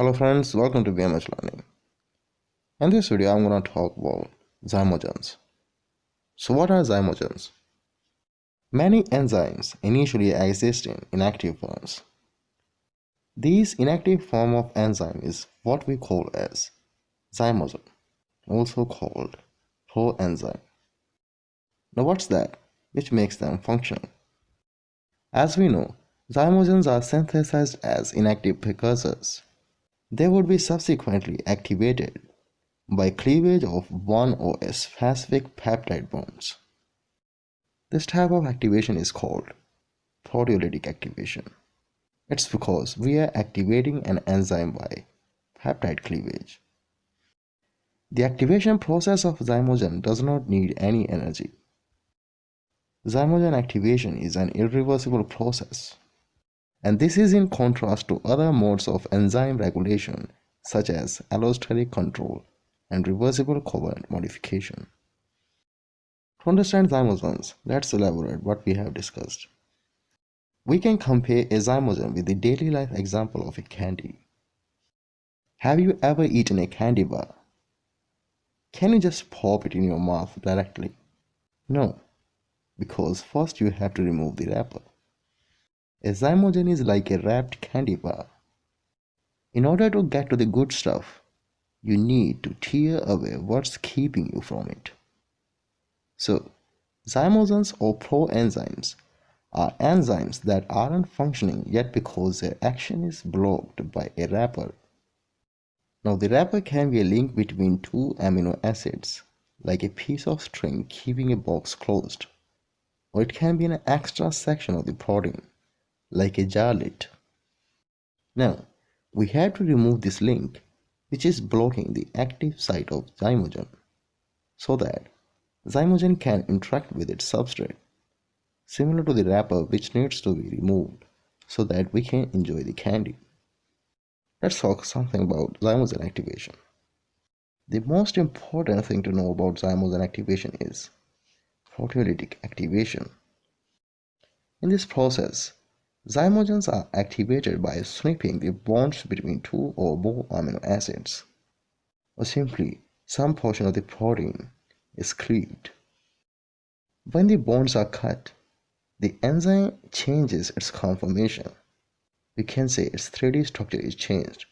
Hello friends, welcome to BMH Learning. In this video, I'm going to talk about zymogens. So what are zymogens? Many enzymes initially exist in inactive forms. This inactive form of enzyme is what we call as zymogen, also called proenzyme. Now what's that which makes them functional? As we know, zymogens are synthesized as inactive precursors. They would be subsequently activated by cleavage of one or specific peptide bonds. This type of activation is called proteolytic activation. It's because we are activating an enzyme by peptide cleavage. The activation process of zymogen does not need any energy. Zymogen activation is an irreversible process, and this is in contrast to other modes of enzyme regulation such as allosteric control and reversible covalent modification. To understand zymogens, let's elaborate what we have discussed. We can compare a zymogen with the daily life example of a candy. Have you ever eaten a candy bar? Can you just pop it in your mouth directly? No, because first you have to remove the wrapper. A zymogen is like a wrapped candy bar. In order to get to the good stuff, you need to tear away what's keeping you from it. So, zymogens or proenzymes are enzymes that aren't functioning yet because their action is blocked by a wrapper. Now, the wrapper can be a link between two amino acids, like a piece of string keeping a box closed, or it can be an extra section of the protein, like a jar lid. Now, we have to remove this link, which is blocking the active site of zymogen, so that Zymogen can interact with its substrate, similar to the wrapper which needs to be removed so that we can enjoy the candy. Let's talk something about zymogen activation. The most important thing to know about zymogen activation is proteolytic activation. In this process, zymogens are activated by snipping the bonds between two or more amino acids, or simply some portion of the protein is cleaved. When the bonds are cut, the enzyme changes its conformation. We can say its 3D structure is changed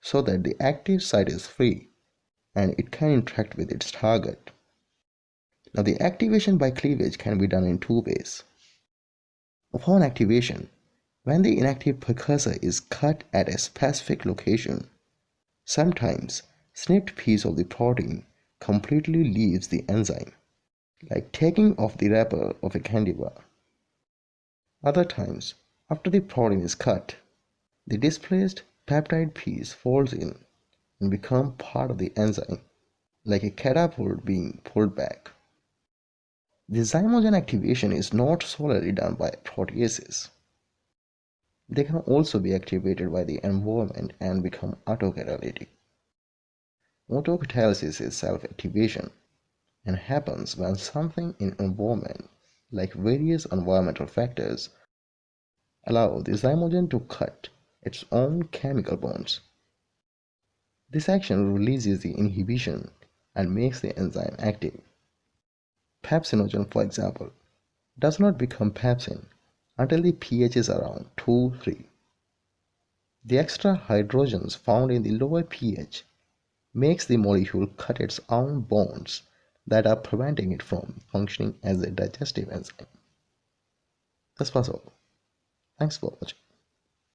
so that the active site is free and it can interact with its target. Now the activation by cleavage can be done in two ways. Upon activation, when the inactive precursor is cut at a specific location, sometimes snipped piece of the protein completely leaves the enzyme, like taking off the wrapper of a candy bar. Other times, after the protein is cut, the displaced peptide piece folds in and become part of the enzyme, like a catapult being pulled back. The zymogen activation is not solely done by proteases. They can also be activated by the environment and become autocatalytic. Autocatalysis is self-activation and happens when something in environment, like various environmental factors, allow the zymogen to cut its own chemical bonds. This action releases the inhibition and makes the enzyme active. Pepsinogen, for example, does not become pepsin until the pH is around 2-3. The extra hydrogens found in the lower pH makes the molecule cut its own bonds that are preventing it from functioning as a digestive enzyme. That's was all. Thanks for watching.